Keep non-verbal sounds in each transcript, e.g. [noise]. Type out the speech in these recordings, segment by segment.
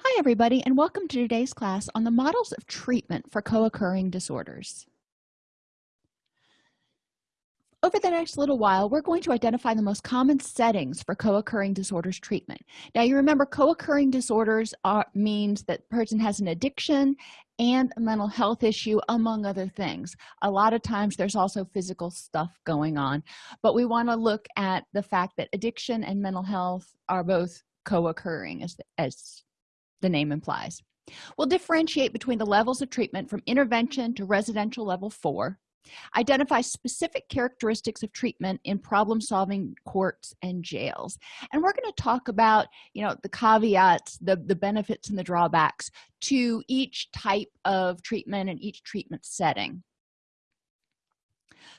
Hi everybody and welcome to today's class on the models of treatment for co-occurring disorders. Over the next little while, we're going to identify the most common settings for co-occurring disorders treatment. Now you remember co-occurring disorders are, means that person has an addiction and a mental health issue among other things. A lot of times there's also physical stuff going on, but we want to look at the fact that addiction and mental health are both co-occurring as, as the name implies. We'll differentiate between the levels of treatment from intervention to residential level four identify specific characteristics of treatment in problem-solving courts and jails. And we're going to talk about you know the caveats the the benefits and the drawbacks to each type of treatment and each treatment setting.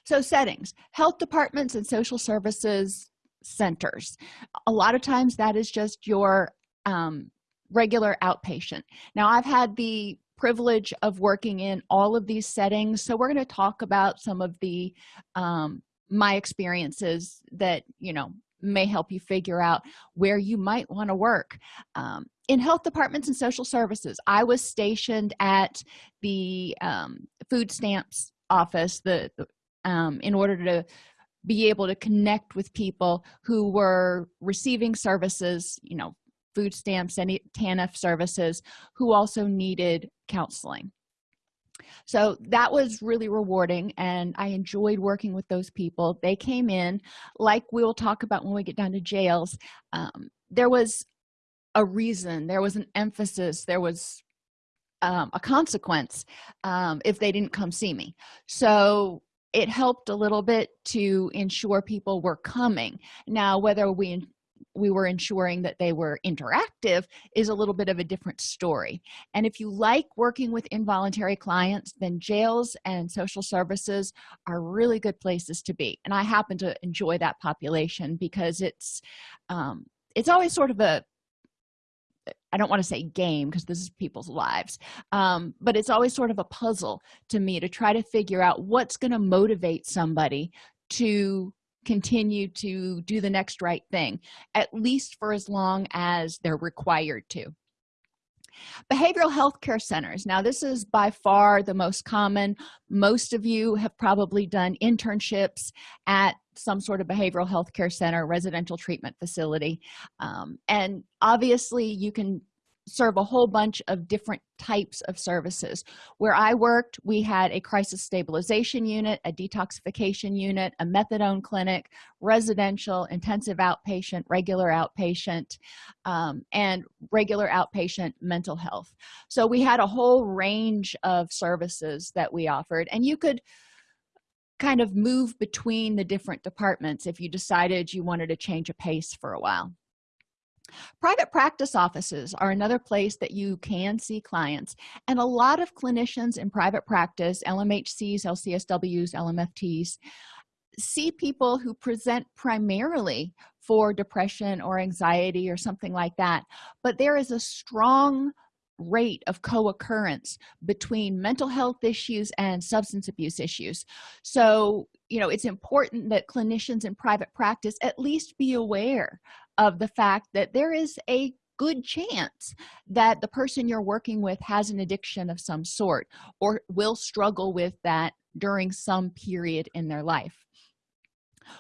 So settings health departments and social services centers. A lot of times that is just your um, regular outpatient. Now i've had the privilege of working in all of these settings so we're going to talk about some of the um, my experiences that you know may help you figure out where you might want to work. Um, in health departments and social services i was stationed at the um, food stamps office the, um, in order to be able to connect with people who were receiving services you know food stamps any tanf services who also needed counseling. So that was really rewarding and i enjoyed working with those people. They came in like we'll talk about when we get down to jails um, there was a reason there was an emphasis there was um, a consequence um, if they didn't come see me. So it helped a little bit to ensure people were coming. Now whether we we were ensuring that they were interactive is a little bit of a different story. And if you like working with involuntary clients then jails and social services are really good places to be. And i happen to enjoy that population because it's um, it's always sort of a i don't want to say game because this is people's lives um, but it's always sort of a puzzle to me to try to figure out what's going to motivate somebody to continue to do the next right thing at least for as long as they're required to. Behavioral health care centers. Now this is by far the most common. Most of you have probably done internships at some sort of behavioral health care center residential treatment facility. Um, and obviously you can serve a whole bunch of different types of services. Where i worked we had a crisis stabilization unit a detoxification unit a methadone clinic residential intensive outpatient regular outpatient um, and regular outpatient mental health. So we had a whole range of services that we offered and you could kind of move between the different departments if you decided you wanted to change a pace for a while private practice offices are another place that you can see clients and a lot of clinicians in private practice lmhcs lcsws lmfts see people who present primarily for depression or anxiety or something like that but there is a strong rate of co-occurrence between mental health issues and substance abuse issues. So you know it's important that clinicians in private practice at least be aware of the fact that there is a good chance that the person you're working with has an addiction of some sort or will struggle with that during some period in their life.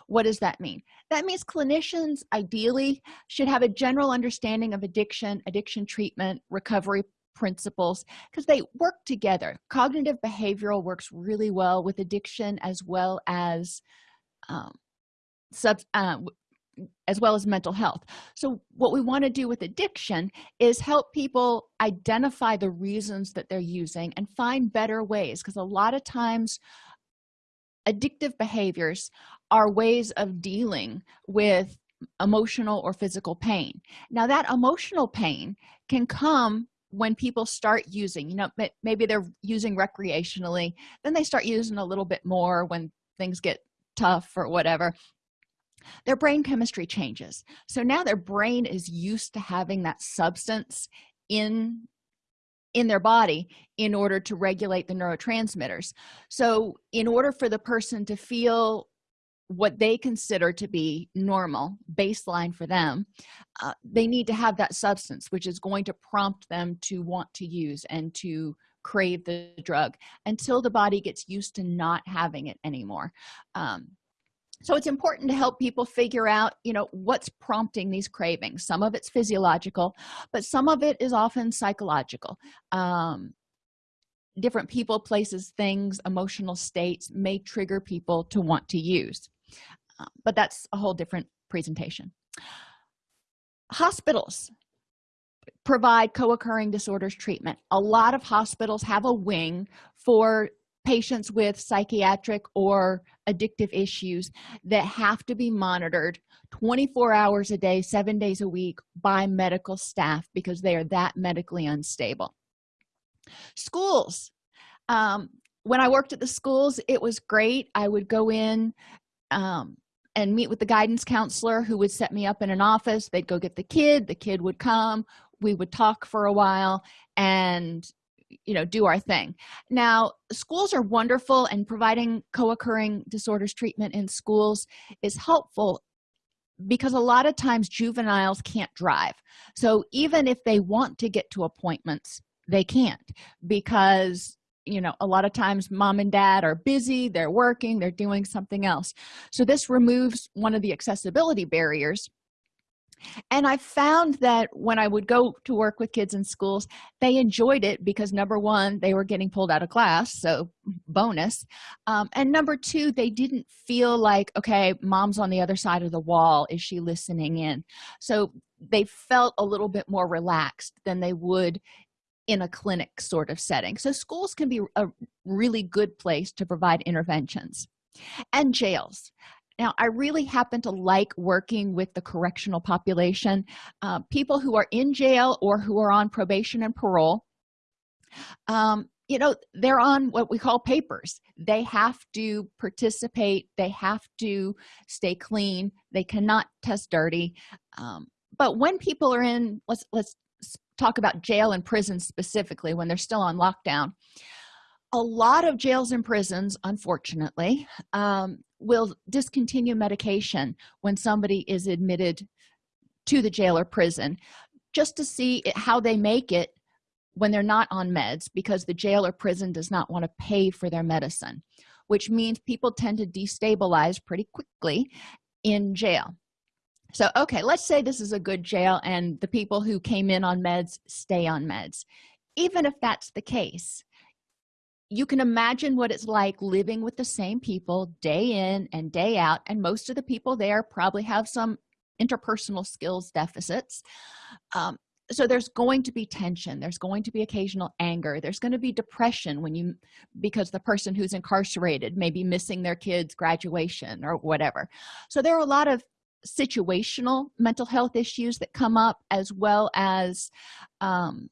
What does that mean? That means clinicians ideally should have a general understanding of addiction addiction treatment recovery principles because they work together. Cognitive behavioral works really well with addiction as well as um, sub uh, as well as mental health. So what we want to do with addiction is help people identify the reasons that they're using and find better ways because a lot of times addictive behaviors are ways of dealing with emotional or physical pain. Now that emotional pain can come when people start using you know maybe they're using recreationally then they start using a little bit more when things get tough or whatever their brain chemistry changes. So now their brain is used to having that substance in in their body in order to regulate the neurotransmitters. So in order for the person to feel what they consider to be normal baseline for them uh, they need to have that substance which is going to prompt them to want to use and to crave the drug until the body gets used to not having it anymore. Um, so it's important to help people figure out you know what's prompting these cravings. Some of it's physiological but some of it is often psychological. Um, different people places things emotional states may trigger people to want to use. Uh, but that's a whole different presentation. Hospitals provide co-occurring disorders treatment. A lot of hospitals have a wing for patients with psychiatric or addictive issues that have to be monitored 24 hours a day seven days a week by medical staff because they are that medically unstable. Schools um, when i worked at the schools it was great. I would go in um, and meet with the guidance counselor who would set me up in an office. They'd go get the kid. The kid would come. We would talk for a while and you know do our thing. Now schools are wonderful and providing co-occurring disorders treatment in schools is helpful because a lot of times juveniles can't drive. So even if they want to get to appointments they can't because you know a lot of times mom and dad are busy they're working they're doing something else. So this removes one of the accessibility barriers and i found that when i would go to work with kids in schools they enjoyed it because number one they were getting pulled out of class so bonus. Um, and number two they didn't feel like okay mom's on the other side of the wall. Is she listening in? So they felt a little bit more relaxed than they would in a clinic sort of setting. So schools can be a really good place to provide interventions. And jails now i really happen to like working with the correctional population uh, people who are in jail or who are on probation and parole. Um, you know they're on what we call papers. They have to participate. They have to stay clean. They cannot test dirty. Um, but when people are in let's let's talk about jail and prison specifically when they're still on lockdown a lot of jails and prisons unfortunately um, will discontinue medication when somebody is admitted to the jail or prison just to see how they make it when they're not on meds because the jail or prison does not want to pay for their medicine which means people tend to destabilize pretty quickly in jail. So okay let's say this is a good jail and the people who came in on meds stay on meds. Even if that's the case you can imagine what it's like living with the same people day in and day out and most of the people there probably have some interpersonal skills deficits. Um, so there's going to be tension there's going to be occasional anger there's going to be depression when you because the person who's incarcerated may be missing their kids graduation or whatever. So there are a lot of situational mental health issues that come up as well as um,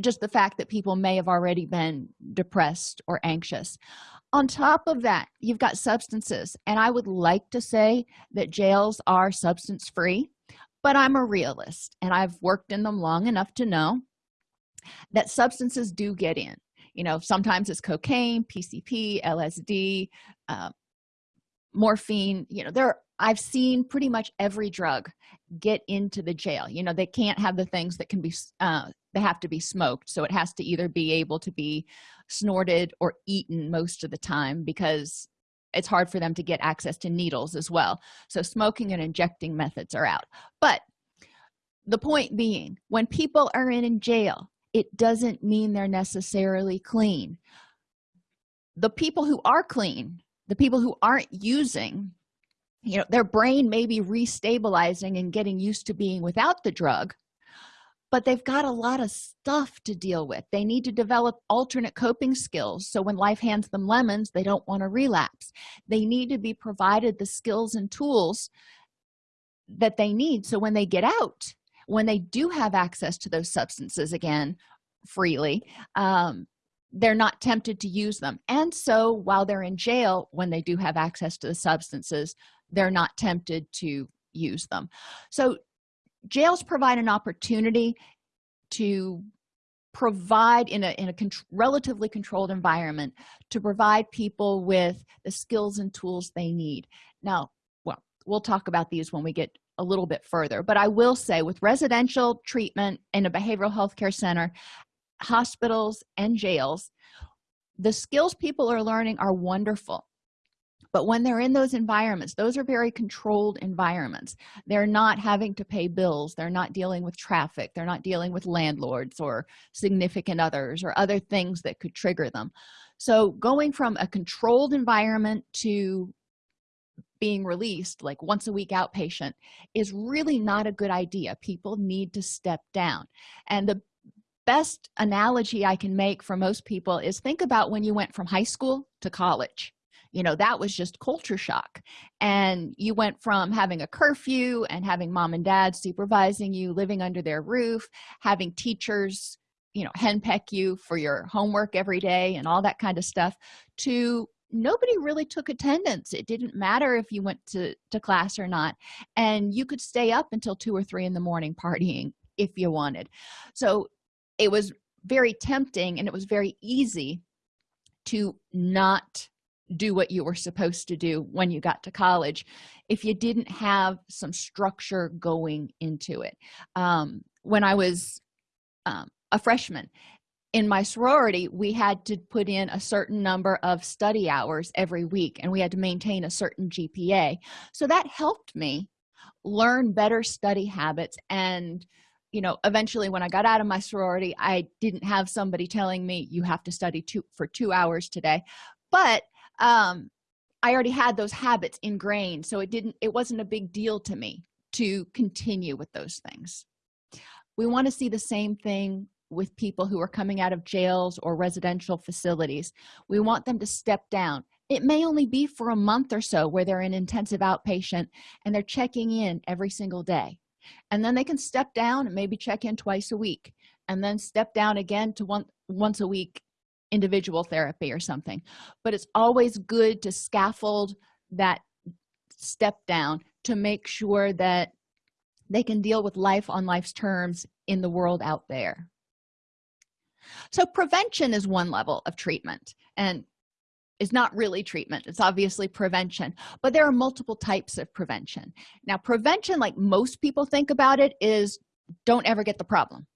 just the fact that people may have already been depressed or anxious. On top of that you've got substances and i would like to say that jails are substance free but i'm a realist and i've worked in them long enough to know that substances do get in. You know sometimes it's cocaine pcp lsd uh, morphine you know there i've seen pretty much every drug get into the jail. You know they can't have the things that can be uh, they have to be smoked so it has to either be able to be snorted or eaten most of the time because it's hard for them to get access to needles as well. So smoking and injecting methods are out. But the point being when people are in, in jail it doesn't mean they're necessarily clean. The people who are clean the people who aren't using you know their brain may be restabilizing and getting used to being without the drug but they've got a lot of stuff to deal with. They need to develop alternate coping skills so when life hands them lemons they don't want to relapse. They need to be provided the skills and tools that they need so when they get out when they do have access to those substances again freely um, they're not tempted to use them. And so while they're in jail when they do have access to the substances they're not tempted to use them. So jails provide an opportunity to provide in a in a con relatively controlled environment to provide people with the skills and tools they need. Now well we'll talk about these when we get a little bit further but i will say with residential treatment in a behavioral health care center hospitals and jails the skills people are learning are wonderful but when they're in those environments those are very controlled environments. They're not having to pay bills. They're not dealing with traffic. They're not dealing with landlords or significant others or other things that could trigger them. So going from a controlled environment to being released like once a week outpatient is really not a good idea. People need to step down. And the best analogy i can make for most people is think about when you went from high school to college you know that was just culture shock. And you went from having a curfew and having mom and dad supervising you living under their roof having teachers you know henpeck you for your homework every day and all that kind of stuff to nobody really took attendance. It didn't matter if you went to to class or not. And you could stay up until two or three in the morning partying if you wanted. So it was very tempting and it was very easy to not do what you were supposed to do when you got to college if you didn't have some structure going into it. Um, when i was um, a freshman in my sorority we had to put in a certain number of study hours every week and we had to maintain a certain gpa so that helped me learn better study habits and you know eventually when i got out of my sorority i didn't have somebody telling me you have to study two for two hours today. But um i already had those habits ingrained so it didn't it wasn't a big deal to me to continue with those things. We want to see the same thing with people who are coming out of jails or residential facilities. We want them to step down. It may only be for a month or so where they're in intensive outpatient and they're checking in every single day. And then they can step down and maybe check in twice a week and then step down again to one once a week individual therapy or something but it's always good to scaffold that step down to make sure that they can deal with life on life's terms in the world out there. So prevention is one level of treatment and is not really treatment it's obviously prevention but there are multiple types of prevention. Now prevention like most people think about it is don't ever get the problem.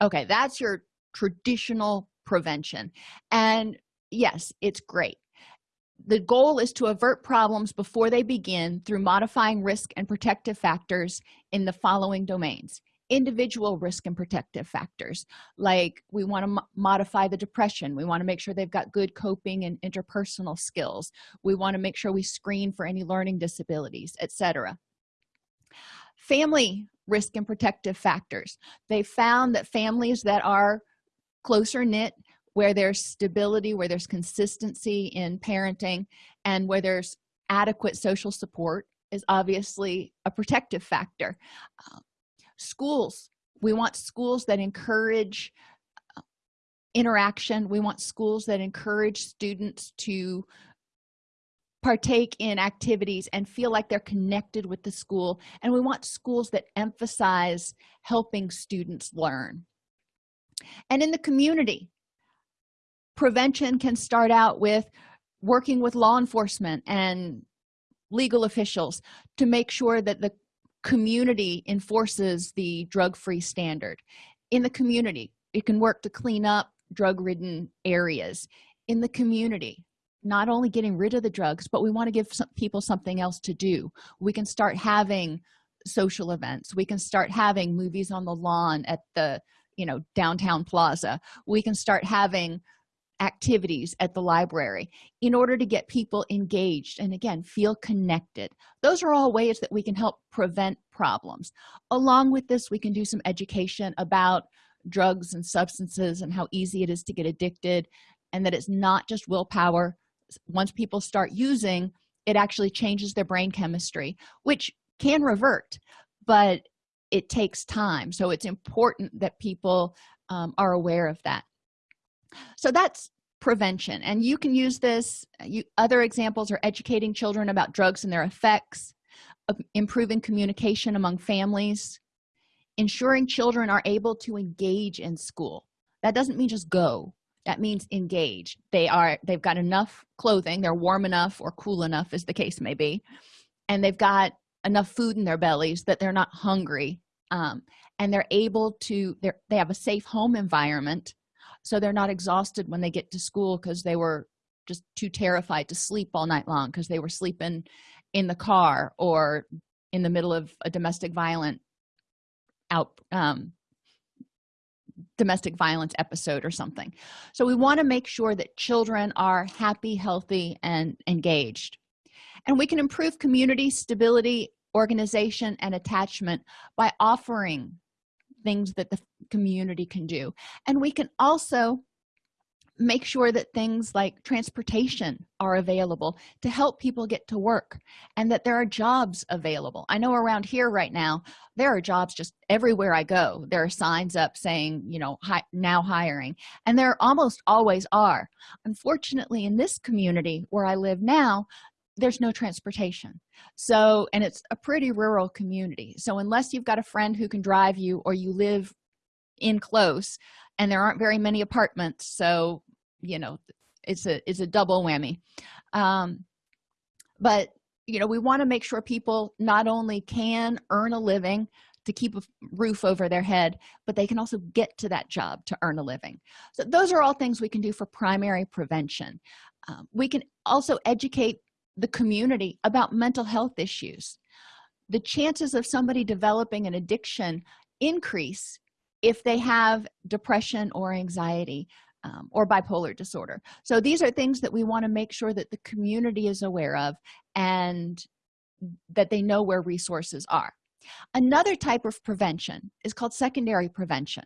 Okay that's your traditional prevention. And yes it's great. The goal is to avert problems before they begin through modifying risk and protective factors in the following domains individual risk and protective factors. Like we want to modify the depression. We want to make sure they've got good coping and interpersonal skills. We want to make sure we screen for any learning disabilities etc family risk and protective factors. They found that families that are closer knit where there's stability where there's consistency in parenting and where there's adequate social support is obviously a protective factor. Uh, schools we want schools that encourage uh, interaction. We want schools that encourage students to partake in activities and feel like they're connected with the school. And we want schools that emphasize helping students learn and in the community prevention can start out with working with law enforcement and legal officials to make sure that the community enforces the drug-free standard. In the community it can work to clean up drug-ridden areas. In the community not only getting rid of the drugs but we want to give some people something else to do. We can start having social events. We can start having movies on the lawn at the you know downtown plaza we can start having activities at the library in order to get people engaged and again feel connected. Those are all ways that we can help prevent problems. Along with this we can do some education about drugs and substances and how easy it is to get addicted and that it's not just willpower. Once people start using it actually changes their brain chemistry which can revert but it takes time. So it's important that people um, are aware of that. So that's prevention. And you can use this you other examples are educating children about drugs and their effects improving communication among families ensuring children are able to engage in school. That doesn't mean just go. That means engage. They are they've got enough clothing they're warm enough or cool enough as the case may be and they've got enough food in their bellies that they're not hungry um, and they're able to they they have a safe home environment so they're not exhausted when they get to school because they were just too terrified to sleep all night long because they were sleeping in the car or in the middle of a domestic violent out um, domestic violence episode or something. So we want to make sure that children are happy healthy and engaged. And we can improve community stability organization and attachment by offering things that the community can do. And we can also make sure that things like transportation are available to help people get to work and that there are jobs available. I know around here right now there are jobs just everywhere i go. There are signs up saying you know hi, now hiring. And there almost always are. Unfortunately in this community where i live now there's no transportation. So and it's a pretty rural community. So unless you've got a friend who can drive you or you live in close and there aren't very many apartments so you know it's a it's a double whammy. Um but you know we want to make sure people not only can earn a living to keep a roof over their head but they can also get to that job to earn a living. So those are all things we can do for primary prevention. Um, we can also educate the community about mental health issues. The chances of somebody developing an addiction increase if they have depression or anxiety um, or bipolar disorder. So these are things that we want to make sure that the community is aware of and that they know where resources are. Another type of prevention is called secondary prevention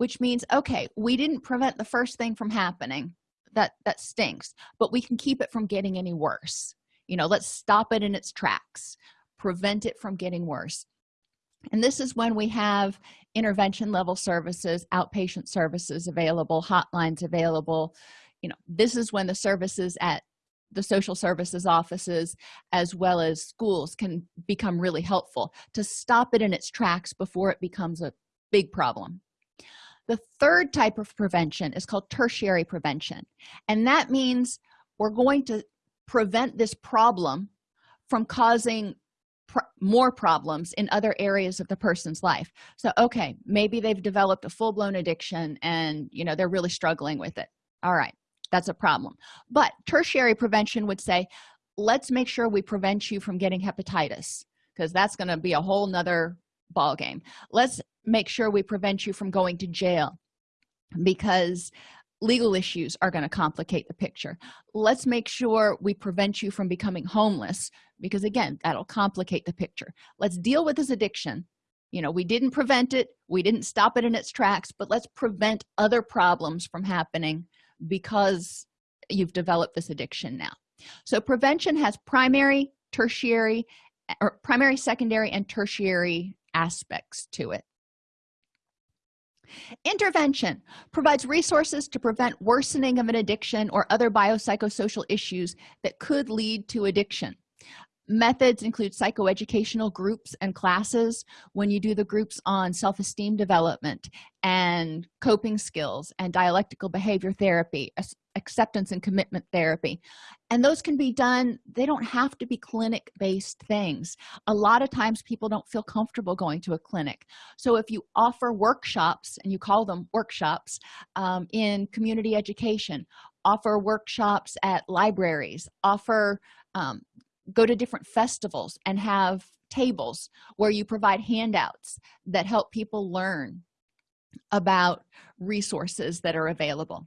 which means okay we didn't prevent the first thing from happening. That that stinks but we can keep it from getting any worse you know let's stop it in its tracks prevent it from getting worse. And this is when we have intervention level services outpatient services available hotlines available. You know this is when the services at the social services offices as well as schools can become really helpful to stop it in its tracks before it becomes a big problem. The third type of prevention is called tertiary prevention. And that means we're going to prevent this problem from causing pr more problems in other areas of the person's life. So okay maybe they've developed a full-blown addiction and you know they're really struggling with it. All right that's a problem. But tertiary prevention would say let's make sure we prevent you from getting hepatitis because that's going to be a whole nother ball game let's make sure we prevent you from going to jail because legal issues are going to complicate the picture. Let's make sure we prevent you from becoming homeless because again that'll complicate the picture. Let's deal with this addiction. You know we didn't prevent it we didn't stop it in its tracks but let's prevent other problems from happening because you've developed this addiction now. So prevention has primary tertiary or primary secondary and tertiary aspects to it intervention provides resources to prevent worsening of an addiction or other biopsychosocial issues that could lead to addiction. Methods include psychoeducational groups and classes when you do the groups on self-esteem development and coping skills and dialectical behavior therapy acceptance and commitment therapy. And those can be done they don't have to be clinic based things. A lot of times people don't feel comfortable going to a clinic. So if you offer workshops and you call them workshops um, in community education offer workshops at libraries offer um, go to different festivals and have tables where you provide handouts that help people learn about resources that are available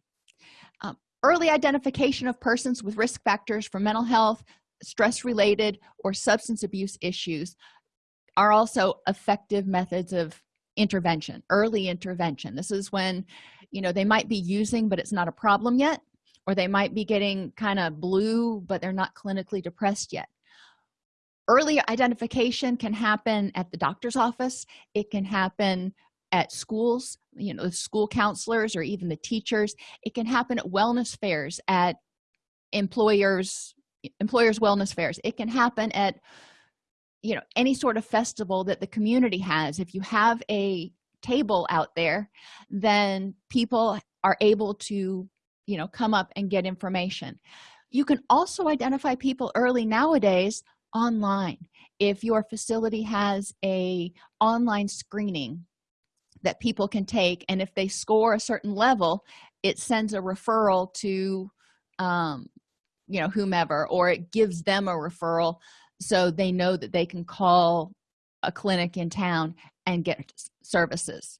early identification of persons with risk factors for mental health stress related or substance abuse issues are also effective methods of intervention early intervention. This is when you know they might be using but it's not a problem yet or they might be getting kind of blue but they're not clinically depressed yet. Early identification can happen at the doctor's office. It can happen at schools you know school counselors or even the teachers it can happen at wellness fairs at employers employers wellness fairs. It can happen at you know any sort of festival that the community has. If you have a table out there then people are able to you know come up and get information. You can also identify people early nowadays online. If your facility has a online screening that people can take and if they score a certain level it sends a referral to um, you know whomever or it gives them a referral so they know that they can call a clinic in town and get services.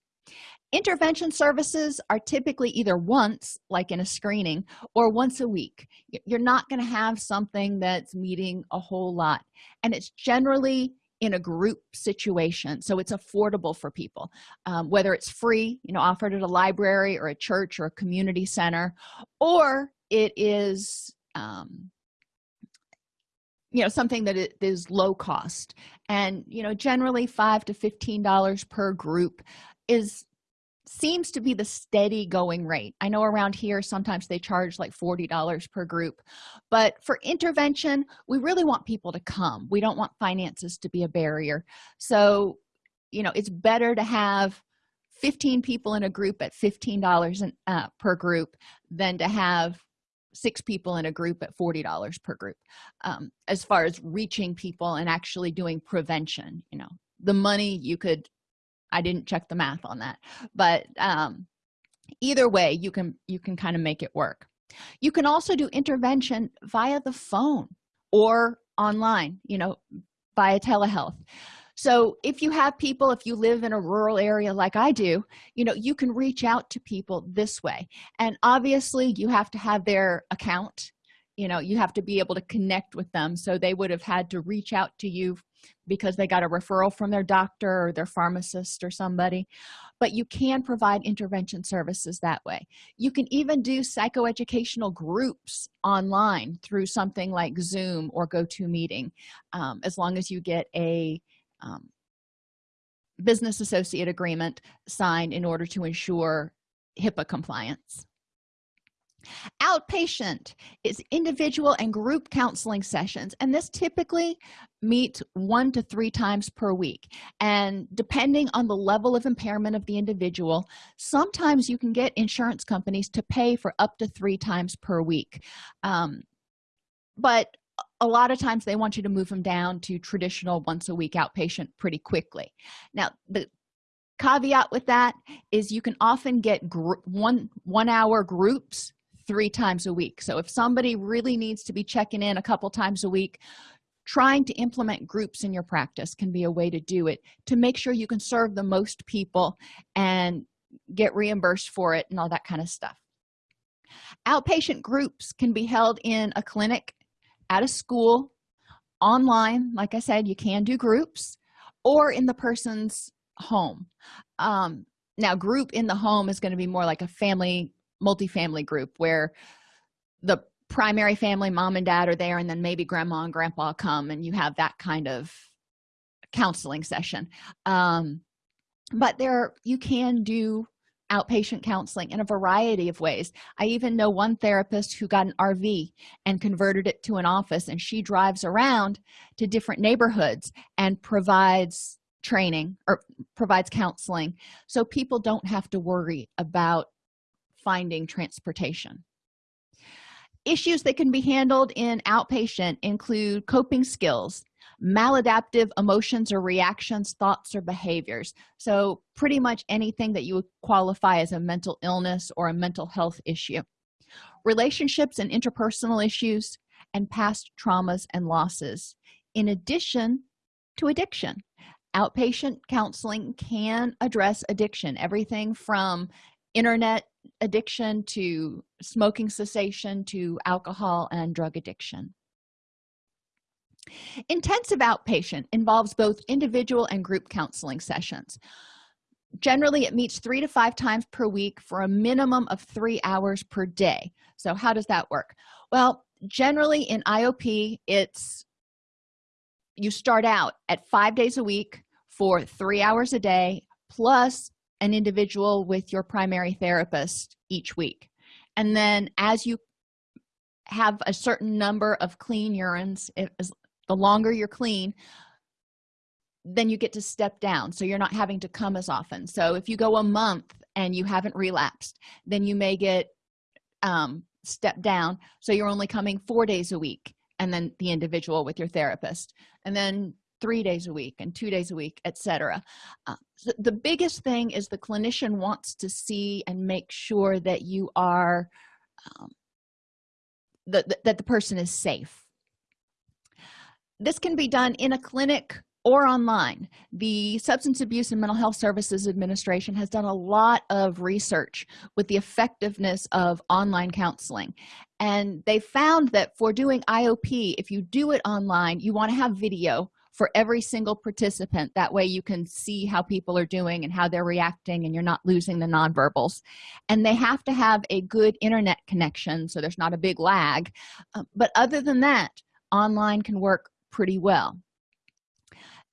Intervention services are typically either once like in a screening or once a week. You're not going to have something that's meeting a whole lot and it's generally in a group situation so it's affordable for people. Um, whether it's free you know offered at a library or a church or a community center or it is um, you know something that is low cost. And you know generally five to fifteen dollars per group is seems to be the steady going rate. I know around here sometimes they charge like 40 dollars per group but for intervention we really want people to come. We don't want finances to be a barrier. So you know it's better to have 15 people in a group at 15 dollars uh, per group than to have six people in a group at 40 dollars per group um, as far as reaching people and actually doing prevention you know. The money you could i didn't check the math on that. But um, either way you can you can kind of make it work. You can also do intervention via the phone or online you know via telehealth. So if you have people if you live in a rural area like i do you know you can reach out to people this way. And obviously you have to have their account you know you have to be able to connect with them. So they would have had to reach out to you because they got a referral from their doctor or their pharmacist or somebody. But you can provide intervention services that way. You can even do psychoeducational groups online through something like zoom or gotomeeting um, as long as you get a um, business associate agreement signed in order to ensure hipaa compliance outpatient is individual and group counseling sessions and this typically meets one to three times per week. And depending on the level of impairment of the individual sometimes you can get insurance companies to pay for up to three times per week. Um, but a lot of times they want you to move them down to traditional once a week outpatient pretty quickly. Now the caveat with that is you can often get one one hour groups three times a week. So if somebody really needs to be checking in a couple times a week trying to implement groups in your practice can be a way to do it to make sure you can serve the most people and get reimbursed for it and all that kind of stuff. Outpatient groups can be held in a clinic at a school online like i said you can do groups or in the person's home. Um, now group in the home is going to be more like a family multifamily group where the primary family mom and dad are there and then maybe grandma and grandpa come and you have that kind of counseling session. Um, but there you can do outpatient counseling in a variety of ways. I even know one therapist who got an rv and converted it to an office and she drives around to different neighborhoods and provides training or provides counseling. So people don't have to worry about finding transportation. Issues that can be handled in outpatient include coping skills maladaptive emotions or reactions thoughts or behaviors. So pretty much anything that you would qualify as a mental illness or a mental health issue. Relationships and interpersonal issues and past traumas and losses. In addition to addiction outpatient counseling can address addiction. Everything from internet addiction to smoking cessation to alcohol and drug addiction. Intensive outpatient involves both individual and group counseling sessions. Generally it meets three to five times per week for a minimum of three hours per day. So how does that work? Well generally in iop it's you start out at five days a week for three hours a day plus an individual with your primary therapist each week. And then as you have a certain number of clean urines as the longer you're clean then you get to step down. So you're not having to come as often. So if you go a month and you haven't relapsed then you may get um, stepped down. So you're only coming four days a week and then the individual with your therapist. And then three days a week and two days a week etc uh, the biggest thing is the clinician wants to see and make sure that you are um, that, that the person is safe. This can be done in a clinic or online. The substance abuse and mental health services administration has done a lot of research with the effectiveness of online counseling. And they found that for doing iop if you do it online you want to have video for every single participant. That way you can see how people are doing and how they're reacting and you're not losing the nonverbals. And they have to have a good internet connection so there's not a big lag. Uh, but other than that online can work pretty well.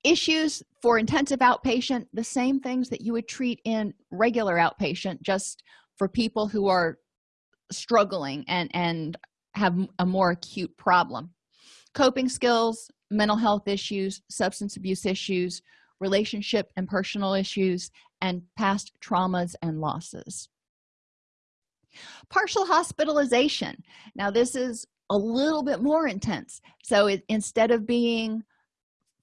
Issues for intensive outpatient the same things that you would treat in regular outpatient just for people who are struggling and and have a more acute problem. Coping skills mental health issues substance abuse issues relationship and personal issues and past traumas and losses. Partial hospitalization. Now this is a little bit more intense. So it, instead of being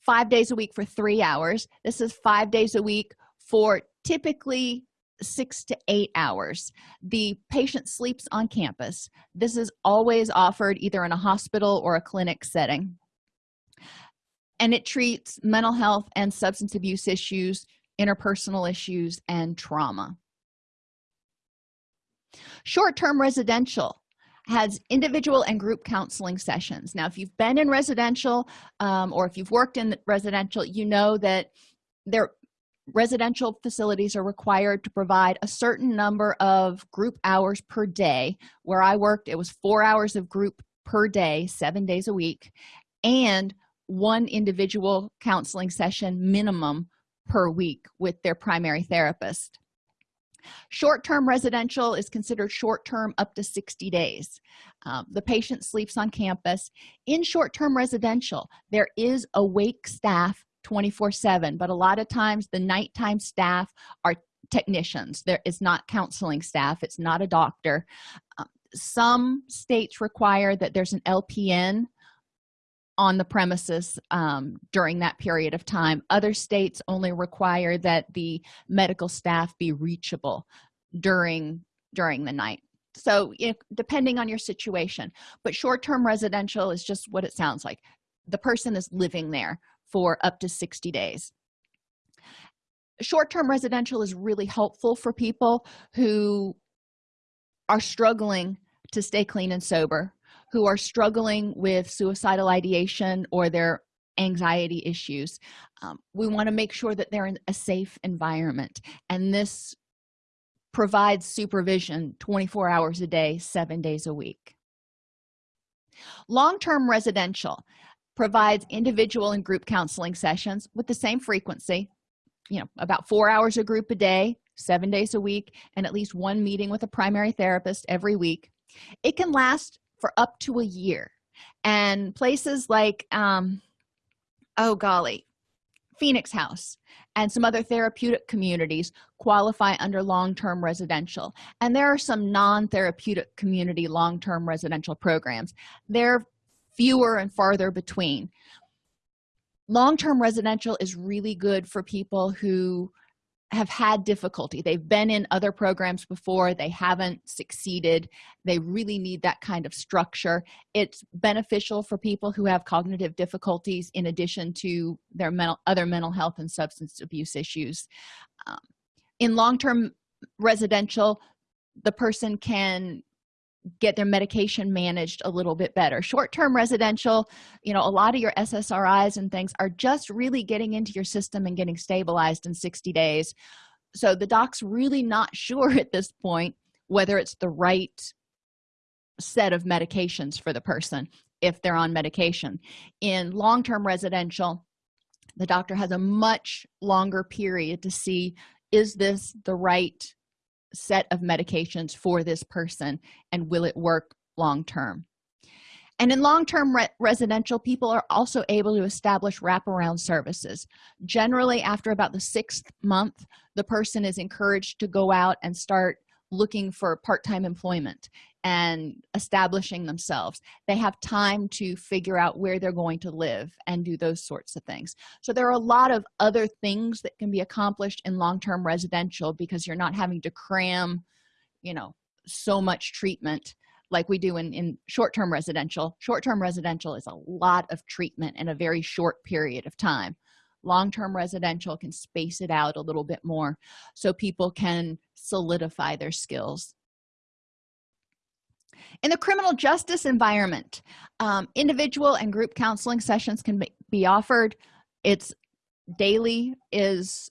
five days a week for three hours this is five days a week for typically six to eight hours. The patient sleeps on campus. This is always offered either in a hospital or a clinic setting and it treats mental health and substance abuse issues interpersonal issues and trauma. Short-term residential has individual and group counseling sessions. Now if you've been in residential um, or if you've worked in residential you know that their residential facilities are required to provide a certain number of group hours per day. Where i worked it was four hours of group per day seven days a week. And one individual counseling session minimum per week with their primary therapist. Short-term residential is considered short-term up to 60 days. Um, the patient sleeps on campus. In short-term residential there is awake staff 24 7 but a lot of times the nighttime staff are technicians. There is not counseling staff. It's not a doctor. Uh, some states require that there's an lpn on the premises um, during that period of time. Other states only require that the medical staff be reachable during during the night. So depending on your situation. But short-term residential is just what it sounds like. The person is living there for up to 60 days. Short-term residential is really helpful for people who are struggling to stay clean and sober who are struggling with suicidal ideation or their anxiety issues um, we want to make sure that they're in a safe environment. And this provides supervision 24 hours a day seven days a week. Long-term residential provides individual and group counseling sessions with the same frequency you know about four hours a group a day seven days a week and at least one meeting with a primary therapist every week. It can last for up to a year. And places like um oh golly phoenix house and some other therapeutic communities qualify under long-term residential. And there are some non-therapeutic community long-term residential programs. They're fewer and farther between. Long-term residential is really good for people who have had difficulty. They've been in other programs before. They haven't succeeded. They really need that kind of structure. It's beneficial for people who have cognitive difficulties in addition to their mental other mental health and substance abuse issues. Um, in long-term residential the person can get their medication managed a little bit better. Short-term residential you know a lot of your ssris and things are just really getting into your system and getting stabilized in 60 days. So the doc's really not [laughs] sure at this point whether it's the right set of medications for the person if they're on medication. In long-term residential the doctor has a much longer period to see is this the right set of medications for this person and will it work long term? And in long-term re residential people are also able to establish wraparound services. Generally after about the sixth month the person is encouraged to go out and start looking for part-time employment and establishing themselves. They have time to figure out where they're going to live and do those sorts of things. So there are a lot of other things that can be accomplished in long-term residential because you're not having to cram you know so much treatment like we do in, in short-term residential. Short-term residential is a lot of treatment in a very short period of time long-term residential can space it out a little bit more so people can solidify their skills. In the criminal justice environment um, individual and group counseling sessions can be offered. It's daily is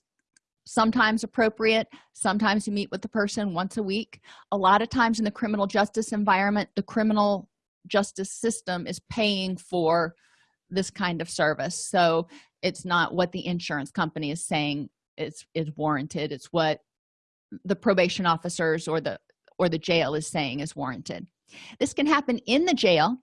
sometimes appropriate. Sometimes you meet with the person once a week. A lot of times in the criminal justice environment the criminal justice system is paying for this kind of service. So it's not what the insurance company is saying is is warranted it's what the probation officers or the or the jail is saying is warranted. This can happen in the jail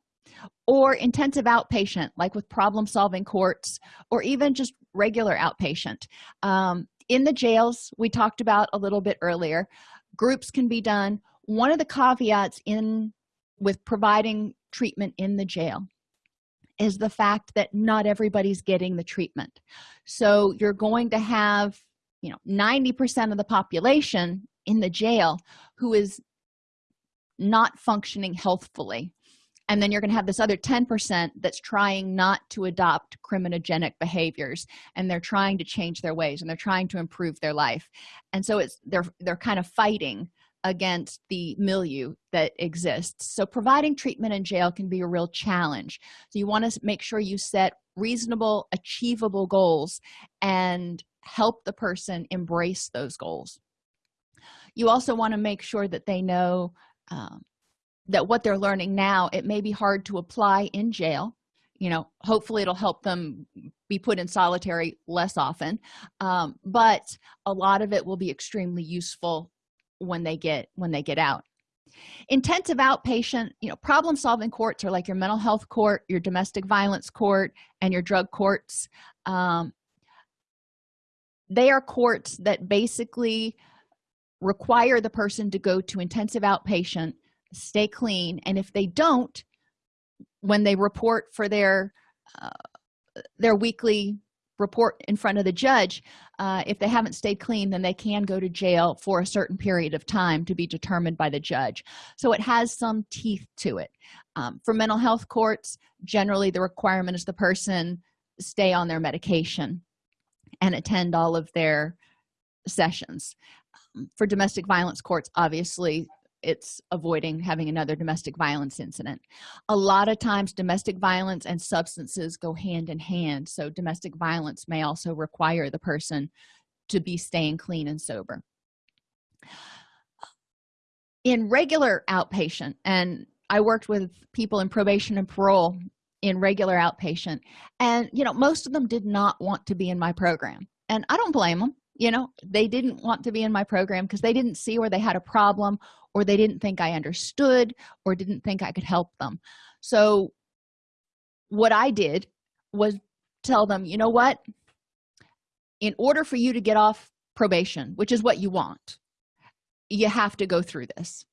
or intensive outpatient like with problem solving courts or even just regular outpatient. Um, in the jails we talked about a little bit earlier groups can be done. One of the caveats in with providing treatment in the jail is the fact that not everybody's getting the treatment. So you're going to have you know 90 percent of the population in the jail who is not functioning healthfully. And then you're going to have this other 10 percent that's trying not to adopt criminogenic behaviors and they're trying to change their ways and they're trying to improve their life. And so it's they're they're kind of fighting against the milieu that exists. So providing treatment in jail can be a real challenge. So you want to make sure you set reasonable achievable goals and help the person embrace those goals. You also want to make sure that they know um, that what they're learning now it may be hard to apply in jail. You know hopefully it'll help them be put in solitary less often. Um, but a lot of it will be extremely useful when they get when they get out. Intensive outpatient you know problem solving courts are like your mental health court your domestic violence court and your drug courts. Um, they are courts that basically require the person to go to intensive outpatient stay clean and if they don't when they report for their uh, their weekly report in front of the judge uh, if they haven't stayed clean then they can go to jail for a certain period of time to be determined by the judge. So it has some teeth to it. Um, for mental health courts generally the requirement is the person stay on their medication and attend all of their sessions. Um, for domestic violence courts obviously it's avoiding having another domestic violence incident. A lot of times domestic violence and substances go hand in hand so domestic violence may also require the person to be staying clean and sober. In regular outpatient and i worked with people in probation and parole in regular outpatient and you know most of them did not want to be in my program. And i don't blame them you know they didn't want to be in my program because they didn't see where they had a problem or they didn't think i understood or didn't think i could help them. So what i did was tell them you know what? In order for you to get off probation which is what you want you have to go through this.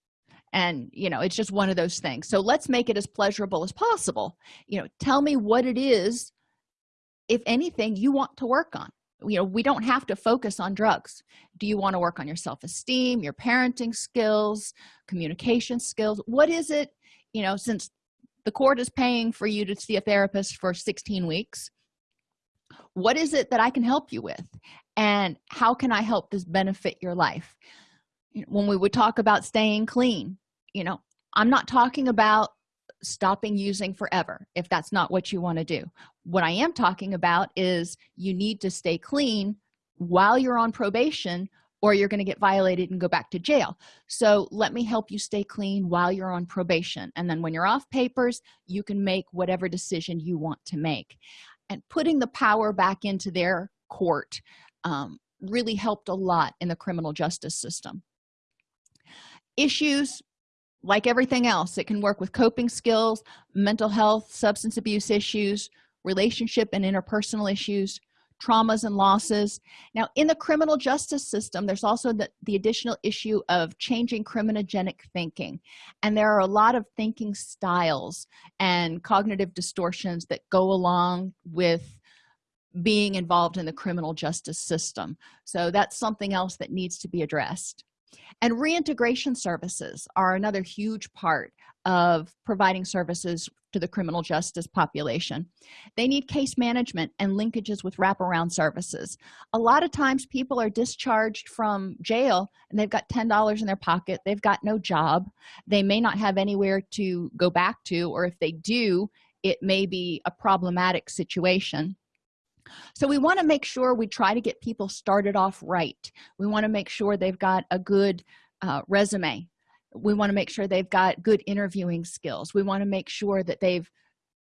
And you know it's just one of those things. So let's make it as pleasurable as possible. You know tell me what it is if anything you want to work on you know we don't have to focus on drugs. Do you want to work on your self-esteem your parenting skills communication skills? What is it you know since the court is paying for you to see a therapist for 16 weeks what is it that i can help you with? And how can i help this benefit your life? When we would talk about staying clean you know i'm not talking about stopping using forever if that's not what you want to do. What i am talking about is you need to stay clean while you're on probation or you're going to get violated and go back to jail. So let me help you stay clean while you're on probation and then when you're off papers you can make whatever decision you want to make. And putting the power back into their court um, really helped a lot in the criminal justice system. Issues like everything else it can work with coping skills mental health substance abuse issues relationship and interpersonal issues traumas and losses. Now in the criminal justice system there's also the, the additional issue of changing criminogenic thinking. And there are a lot of thinking styles and cognitive distortions that go along with being involved in the criminal justice system. So that's something else that needs to be addressed and reintegration services are another huge part of providing services to the criminal justice population. They need case management and linkages with wraparound services. A lot of times people are discharged from jail and they've got ten dollars in their pocket. They've got no job. They may not have anywhere to go back to or if they do it may be a problematic situation so we want to make sure we try to get people started off right. We want to make sure they've got a good uh, resume. We want to make sure they've got good interviewing skills. We want to make sure that they've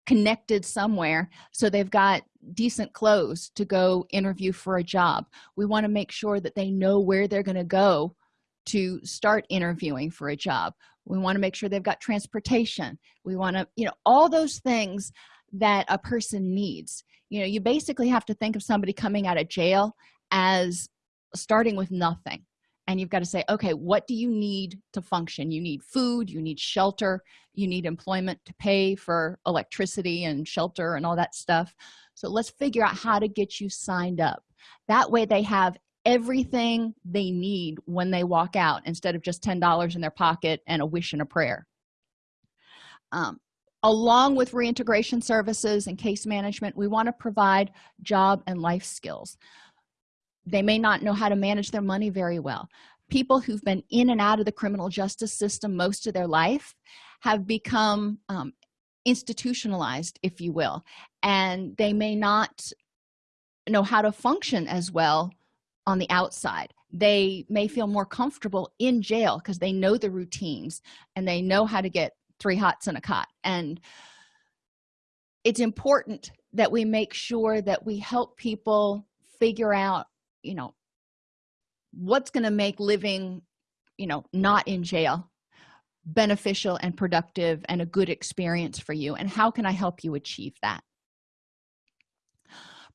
connected somewhere so they've got decent clothes to go interview for a job. We want to make sure that they know where they're going to go to start interviewing for a job. We want to make sure they've got transportation. We want to you know all those things that a person needs. You know you basically have to think of somebody coming out of jail as starting with nothing. And you've got to say okay what do you need to function? You need food you need shelter you need employment to pay for electricity and shelter and all that stuff. So let's figure out how to get you signed up. That way they have everything they need when they walk out instead of just ten dollars in their pocket and a wish and a prayer. Um, along with reintegration services and case management we want to provide job and life skills. They may not know how to manage their money very well. People who've been in and out of the criminal justice system most of their life have become um, institutionalized if you will and they may not know how to function as well on the outside. They may feel more comfortable in jail because they know the routines and they know how to get three hots and a cot. And it's important that we make sure that we help people figure out you know what's going to make living you know not in jail beneficial and productive and a good experience for you and how can i help you achieve that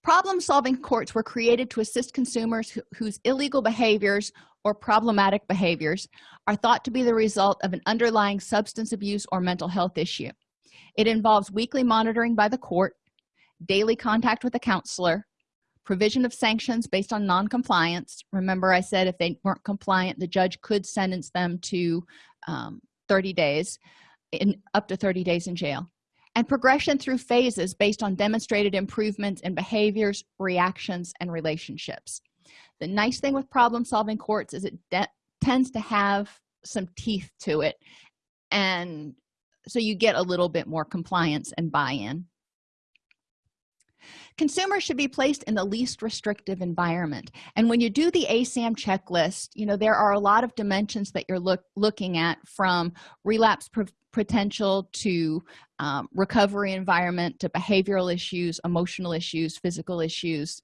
problem-solving courts were created to assist consumers wh whose illegal behaviors or problematic behaviors are thought to be the result of an underlying substance abuse or mental health issue. It involves weekly monitoring by the court daily contact with a counselor provision of sanctions based on non-compliance. Remember i said if they weren't compliant the judge could sentence them to um, 30 days in up to 30 days in jail and progression through phases based on demonstrated improvements in behaviors reactions and relationships. The nice thing with problem solving courts is it tends to have some teeth to it and so you get a little bit more compliance and buy-in consumers should be placed in the least restrictive environment. And when you do the asam checklist you know there are a lot of dimensions that you're look, looking at from relapse potential to um, recovery environment to behavioral issues emotional issues physical issues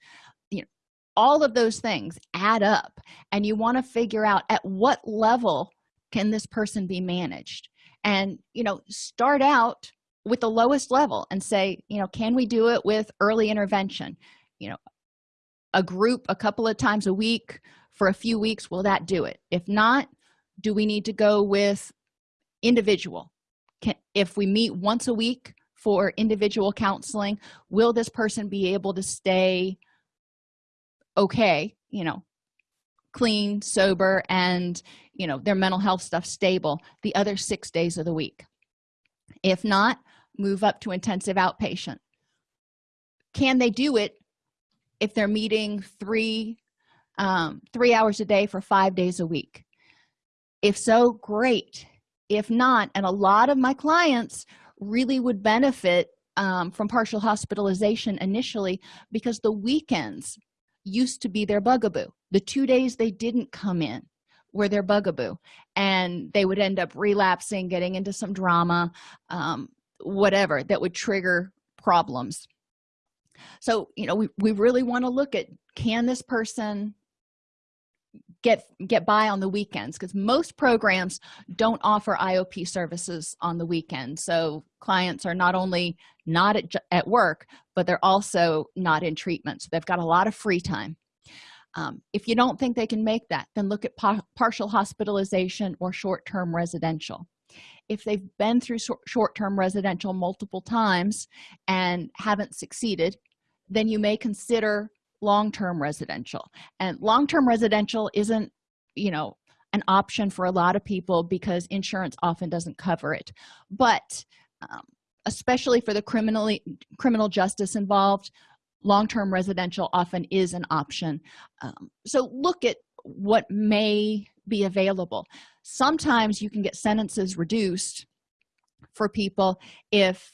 you know all of those things add up. And you want to figure out at what level can this person be managed? And you know start out with the lowest level and say you know can we do it with early intervention? You know a group a couple of times a week for a few weeks will that do it? If not do we need to go with individual? Can if we meet once a week for individual counseling will this person be able to stay okay you know clean sober and you know their mental health stuff stable the other six days of the week? If not move up to intensive outpatient. Can they do it if they're meeting three um, three hours a day for five days a week? If so great. If not and a lot of my clients really would benefit um, from partial hospitalization initially because the weekends used to be their bugaboo. The two days they didn't come in were their bugaboo and they would end up relapsing getting into some drama um, whatever that would trigger problems. So you know we, we really want to look at can this person get get by on the weekends? Because most programs don't offer iop services on the weekend. So clients are not only not at, at work but they're also not in treatment. So they've got a lot of free time. Um, if you don't think they can make that then look at pa partial hospitalization or short-term residential if they've been through short-term residential multiple times and haven't succeeded then you may consider long-term residential. And long-term residential isn't you know an option for a lot of people because insurance often doesn't cover it. But um, especially for the criminally criminal justice involved long-term residential often is an option. Um, so look at what may be available. Sometimes you can get sentences reduced for people if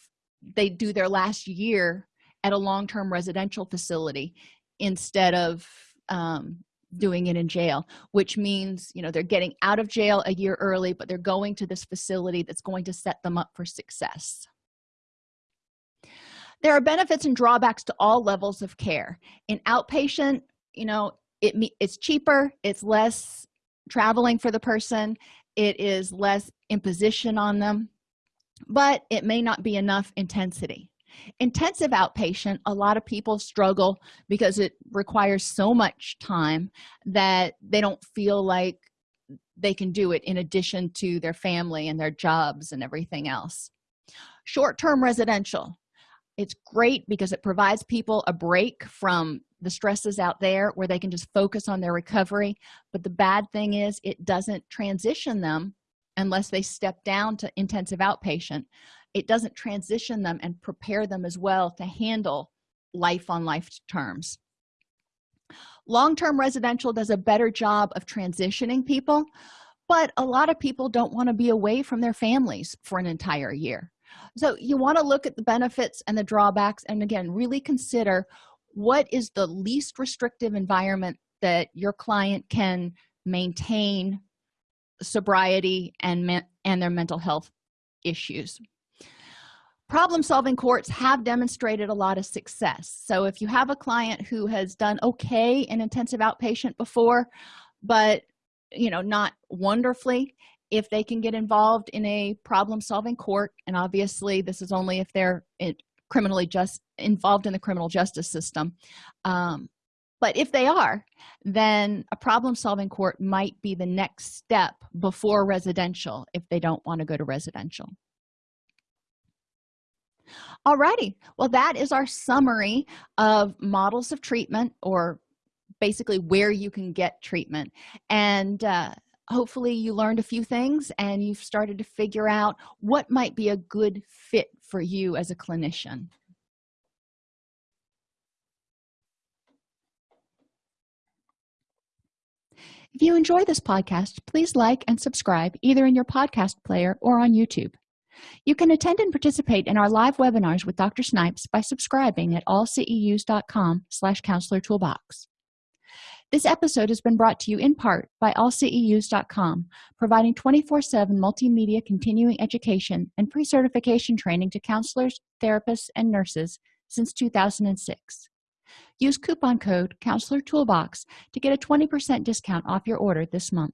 they do their last year at a long-term residential facility instead of um, doing it in jail which means you know they're getting out of jail a year early but they're going to this facility that's going to set them up for success. There are benefits and drawbacks to all levels of care. In outpatient you know it it's cheaper it's less traveling for the person it is less imposition on them but it may not be enough intensity. Intensive outpatient a lot of people struggle because it requires so much time that they don't feel like they can do it in addition to their family and their jobs and everything else. Short-term residential it's great because it provides people a break from the stresses out there where they can just focus on their recovery but the bad thing is it doesn't transition them unless they step down to intensive outpatient. It doesn't transition them and prepare them as well to handle life on life terms. Long-term residential does a better job of transitioning people but a lot of people don't want to be away from their families for an entire year. So you want to look at the benefits and the drawbacks and again really consider what is the least restrictive environment that your client can maintain sobriety and and their mental health issues? Problem solving courts have demonstrated a lot of success. So if you have a client who has done okay in intensive outpatient before but you know not wonderfully if they can get involved in a problem solving court and obviously this is only if they're criminally just involved in the criminal justice system. Um, but if they are then a problem solving court might be the next step before residential if they don't want to go to residential. Alrighty, well that is our summary of models of treatment or basically where you can get treatment. And uh, hopefully you learned a few things and you've started to figure out what might be a good fit for you as a clinician. If you enjoy this podcast please like and subscribe either in your podcast player or on youtube. You can attend and participate in our live webinars with dr snipes by subscribing at allceus.com slash counselor toolbox this episode has been brought to you in part by allceus.com providing 24-7 multimedia continuing education and pre-certification training to counselors therapists and nurses since 2006 use coupon code counselor toolbox to get a 20 percent discount off your order this month